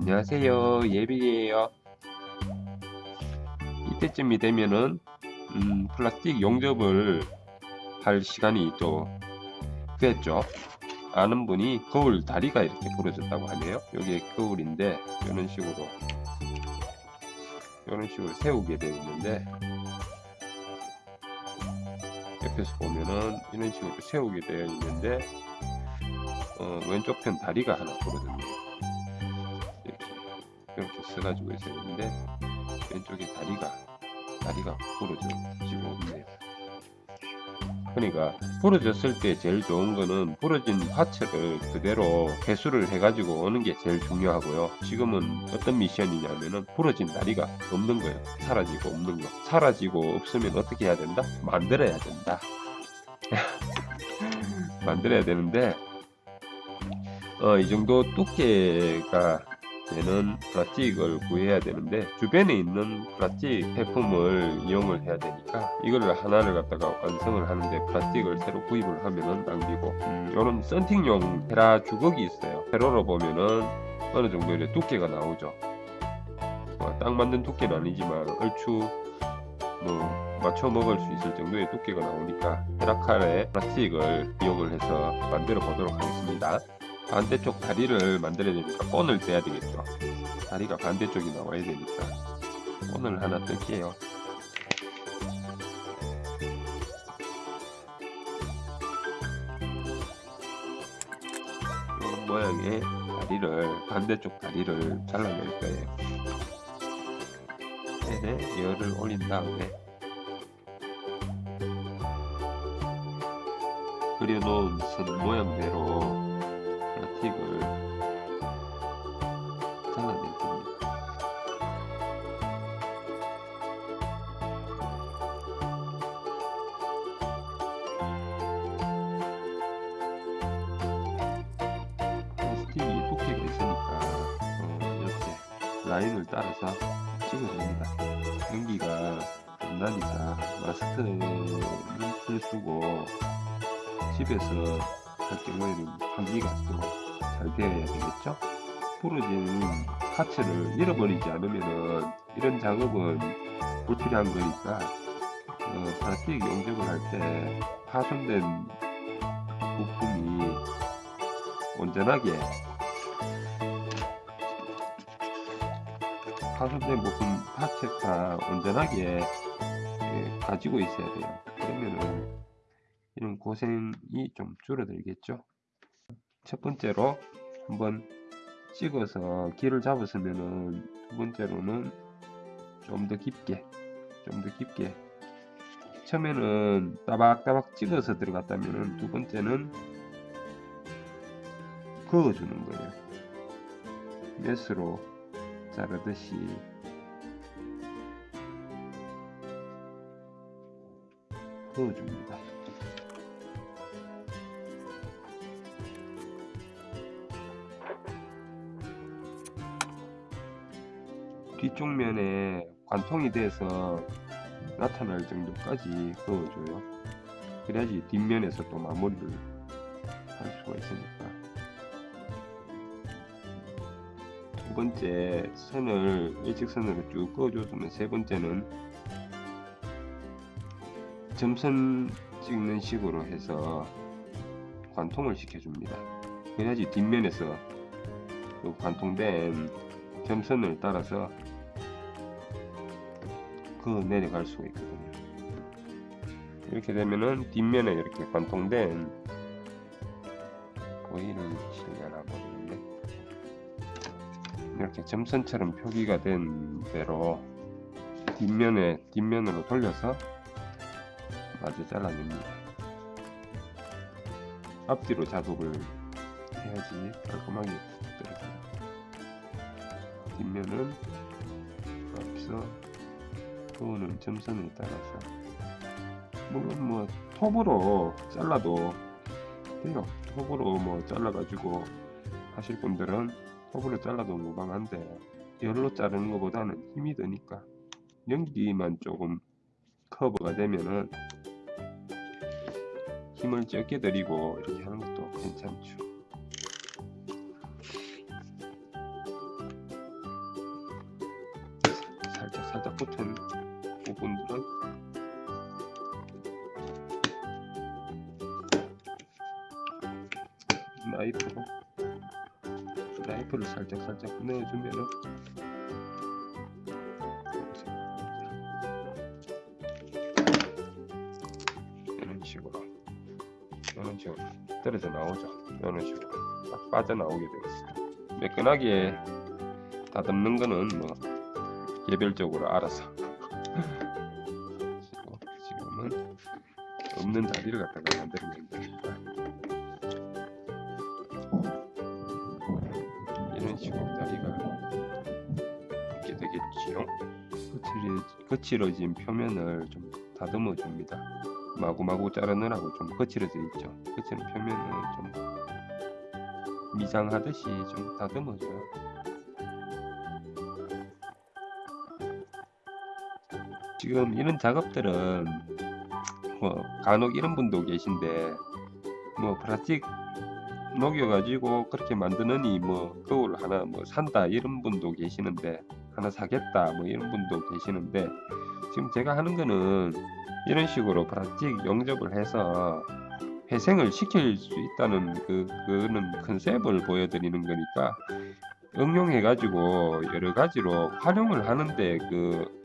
안녕하세요. 예비예요. 이때쯤이 되면은 음, 플라스틱 용접을 할 시간이 또 됐죠. 아는 분이 거울 다리가 이렇게 부러졌다고 하네요. 여기에 거울인데 이런 식으로 이런 식으로 세우게 되어 있는데 옆에서 보면은 이런 식으로 세우게 되어 있는데 어, 왼쪽 편 다리가 하나 부러졌네요 있어야 되는데 왼쪽에 다리가 다리가 부러져 지고 있네요. 그러니까 부러졌을 때 제일 좋은 거는 부러진 파츠를 그대로 회수를 해가지고 오는 게 제일 중요하고요. 지금은 어떤 미션이냐면은 부러진 다리가 없는 거예요. 사라지고 없는 거. 사라지고 없으면 어떻게 해야 된다? 만들어야 된다. 만들어야 되는데 어, 이 정도 두께가 되는 플라스틱을 구해야 되는데 주변에 있는 플라스틱 제품을 이용을 해야 되니까 이거를 하나를 갖다가 완성을 하는데 플라스틱을 새로 구입을 하면은 낭비고 음, 이런 썬팅용 테라 주걱이 있어요. 세로로 보면은 어느 정도 의 두께가 나오죠. 어, 딱 맞는 두께는 아니지만 얼추 뭐 맞춰 먹을 수 있을 정도의 두께가 나오니까 테라칼의 플라스틱을 이용을 해서 만들어 보도록 하겠습니다 반대쪽 다리를 만들어야 되니까 본을 떼야 되겠죠. 다리가 반대쪽이 나와야 되니까 본을 하나 뜰게요. 이런 모양의 다리를 반대쪽 다리를 잘라낼 거예요. 팬에 열을 올린 다음에 그려놓은 선 모양대로 플라틱을 잘라낼 겁니다. 플라스틱이 두께가 있으니까 어, 이렇게 라인을 따라서 찍어줍니다. 연기가 좀 나니까 마스크를 쓰고 집에서 할 경우에는 환기가 또 잘 되어야 되겠죠? 부러진 파츠를 잃어버리지 않으면은 이런 작업은 불필요한 거니까 어, 플라스틱 용접을 할 때 파손된 부품이 온전하게 파손된 부품 파츠가 온전하게 예, 가지고 있어야 돼요. 그러면은 이런 고생이 좀 줄어들겠죠 첫 번째로 한번 찍어서 길을 잡았으면은 두 번째로는 좀 더 깊게 좀 더 깊게. 처음에는 따박따박 찍어서 들어갔다면은 두 번째는 그어주는 거예요. 메스로 자르듯이. 그어줍니다 뒤쪽 면에 관통이 돼서 나타날 정도까지 그어줘요. 그래야지 뒷면에서 또 마무리를 할 수가 있으니까. 두 번째 선을 일직선으로 쭉 그어줬으면 세 번째는 점선 찍는 식으로 해서 관통을 시켜줍니다. 그래야지 뒷면에서 그 관통된 점선을 따라서 그 내려갈 수가 있거든요. 이렇게 되면은 뒷면에 이렇게 관통된 보이는 실려나 모르겠네 이렇게 점선처럼 표기가 된 대로 뒷면에 뒷면으로 돌려서 마주 잘라냅니다. 앞뒤로 작업을 해야지 깔끔하게 떨어져요 뒷면은 앞서 그거는 점선에 따라서 물론 뭐 톱으로 잘라도 돼요. 톱으로 뭐 잘라 가지고 하실 분들은 톱으로 잘라도 무방한데 열로 자르는 것보다는 힘이 드니까 연기만 조금 커버가 되면은 힘을 적게 들이고 이렇게 하는 것도 괜찮죠. 살짝 붙은 부분들은 나이프로 나이프를 살짝 살짝 넣어주면은 이런 식으로 이런 식으로 떨어져 나오죠. 이런 식으로 딱 빠져나오게 되겠습니다 매끈하게 다듬는 거는 뭐 개별적으로 알아서. 지금은 없는 다리를 갖다가 만들면 되니까 식으로 다리가 있게 되겠지요? 거칠어, 거칠어진 표면을 좀 다듬어 줍니다. 마구마구 자르느라고 좀 거칠어져 있죠. 거칠은 표면을 좀 미장하듯이 좀 다듬어줘요. 지금 이런 작업들은 뭐 간혹 이런 분도 계신데 뭐 플라스틱 녹여가지고 그렇게 만드느니 뭐 거울 하나 뭐 산다 이런 분도 계시는데 하나 사겠다 뭐 이런 분도 계시는데 지금 제가 하는 거는 이런 식으로 플라스틱 용접을 해서 회생을 시킬 수 있다는 그 그는 컨셉을 보여드리는 거니까 응용해 가지고 여러 가지로 활용을 하는데 그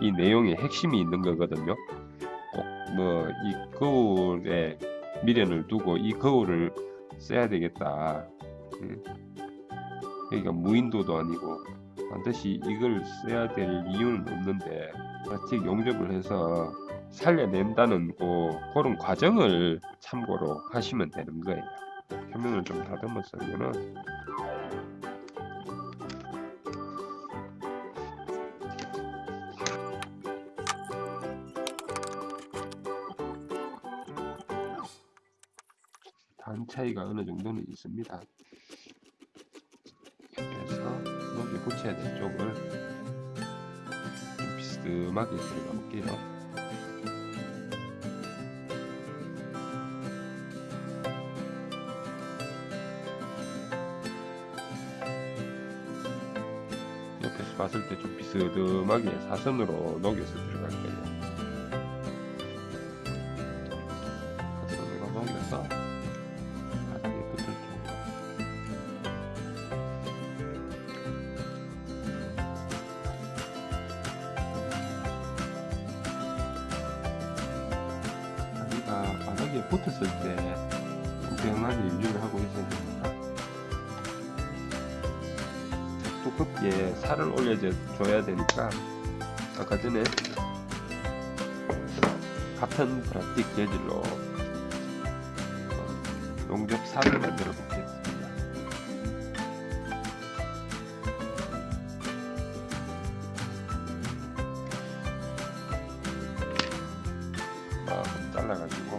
이 내용의 핵심이 있는 거거든요. 꼭 뭐 이 거울에 미련을 두고 이 거울을 써야 되겠다. 음. 그러니까 무인도도 아니고 반드시 이걸 써야 될 이유는 없는데 플라스틱 용접을 해서 살려낸다는 그, 그런 과정을 참고로 하시면 되는 거예요. 표면을 좀 다듬어 쓰면은 차이가 어느 정도는 있습니다. 그래서 여기 붙여야 될 쪽을 좀 비스듬하게 들어가 볼게요. 옆에서 봤을 때 좀 비스듬하게 사선으로 녹여서 들어갈 거예요. 바닥에 붙었을 때 공평하게 유지를 하고 있어야 됩니다. 두껍게 살을 올려줘야 되니까 아까 전에 같은 플라스틱 재질로 어, 용접 살을 만들어 보겠습니다. 아, 잘라가지고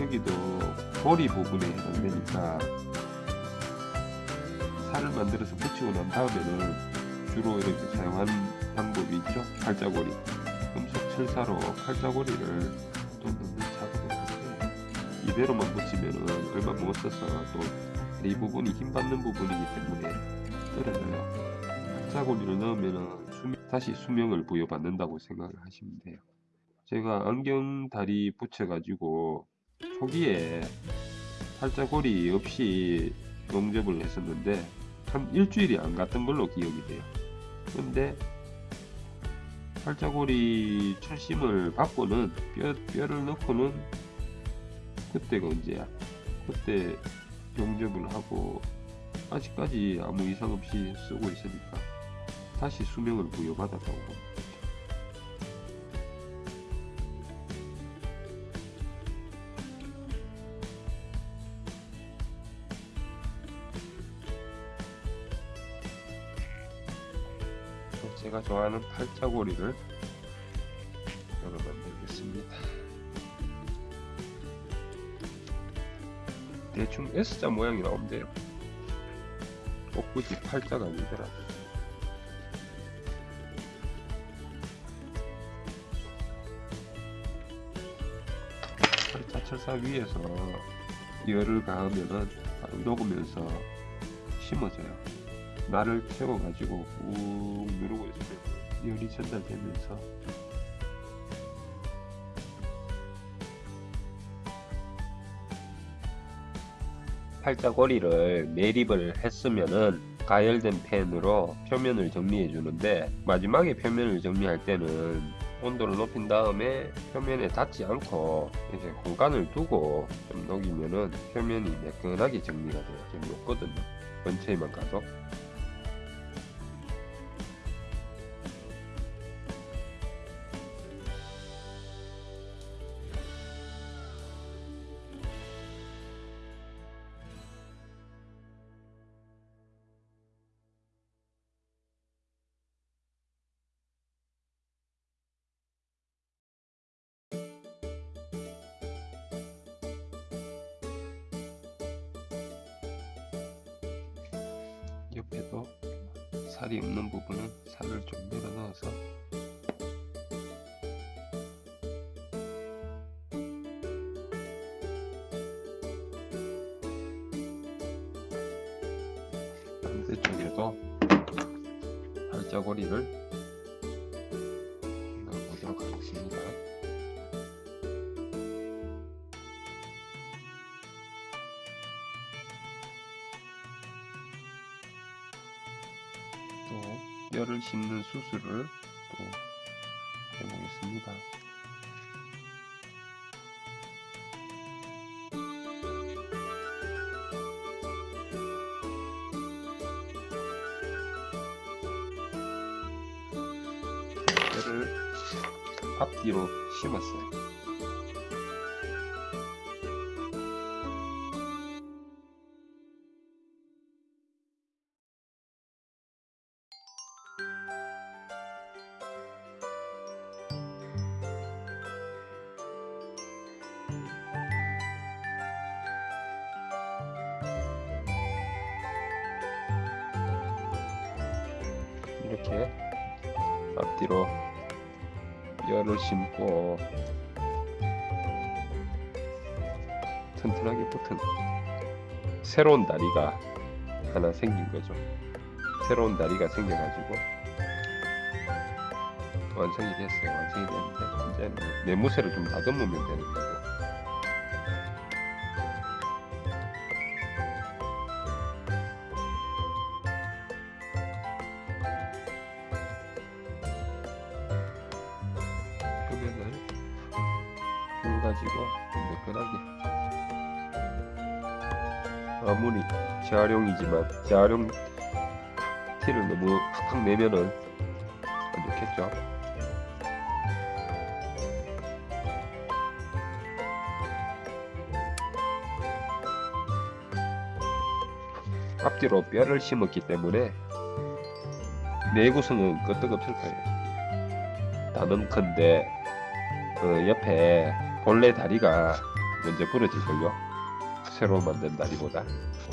여기도 고리 부분에 해당되니까 살을 만들어서 붙이고 난 다음에는 주로 이렇게 사용하는 방법이 있죠? 칼자고리. 금속 철사로 칼자고리를 또 넣는 작업을 하는데 이대로만 붙이면은 얼마 못 써서 또이 부분이 힘 받는 부분이기 때문에 떨어져요? 칼자고리를 넣으면은 수명, 다시 수명을 부여받는다고 생각을 하시면 돼요. 제가 안경 다리 붙여 가지고 초기에 팔자고리 없이 용접을 했었는데 한 일주일이 안 갔던 걸로 기억이 돼요. 그런데 팔자고리 철심을 받고는 뼈, 뼈를 넣고는 그때가 언제야? 그때 용접을 하고 아직까지 아무 이상 없이 쓰고 있으니까 다시 수명을 부여받았다고 봅니다. 제가 좋아하는 팔자고리를 여러 만들겠습니다. 대충 S자 모양이 돼요. 꼭 굳이 팔자가 아니더라도. 팔자 철사 위에서 열을 가하면은 녹으면서 심어져요. 날을 채워가지고 꾹 누르고 있으면 열이 전달되면서 팔자고리를 매립을 했으면은 가열된 펜으로 표면을 정리해 주는데 마지막에 표면을 정리할 때는 온도를 높인 다음에 표면에 닿지 않고 이제 공간을 두고 좀 녹이면은 표면이 매끈하게 정리가 돼요. 좀 녹거든요. 근처에만 가도 살이 없는 부분은 살을 좀 밀어 넣어서 반대쪽에도 팔자고리를 넣어보도록 하겠습니다. 또 뼈를 심는 수술을 또 해보겠습니다. 뼈를 앞뒤로 심었어요. 이렇게 앞뒤로 뼈를 심고 튼튼하게 붙은 새로운 다리가 하나 생긴 거죠. 새로운 다리가 생겨가지고 완성이 됐어요. 완성이 됐는데 이제는 내무새를 좀 다듬으면 되는 거고 재활용이지만 재활용 티를 너무 팍팍 내면은 안 좋겠죠? 앞뒤로 뼈를 심었기 때문에 내구성은 끄떡없을 거예요. 다듬컨대 그 옆에 본래 다리가 먼저 부러질걸요. 새로 만든 다리보다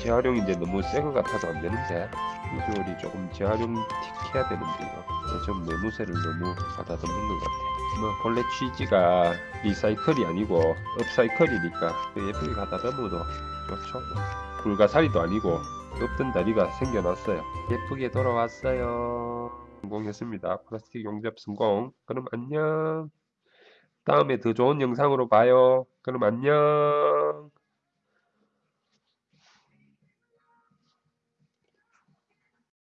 재활용인데 너무 새것 같아서 안 되는데 비주얼이 조금 재활용 틱해야 되는데 이거 좀 내무새를 너무 가다듬는 것 같아 뭐 본래 취지가 리사이클이 아니고 업사이클이니까 그 예쁘게 가다듬어도 좋죠. 불가사리도 아니고 없던 다리가 생겨났어요. 예쁘게 돌아왔어요. 성공했습니다. 플라스틱 용접 성공. 그럼 안녕. 다음에 더 좋은 영상으로 봐요. 그럼 안녕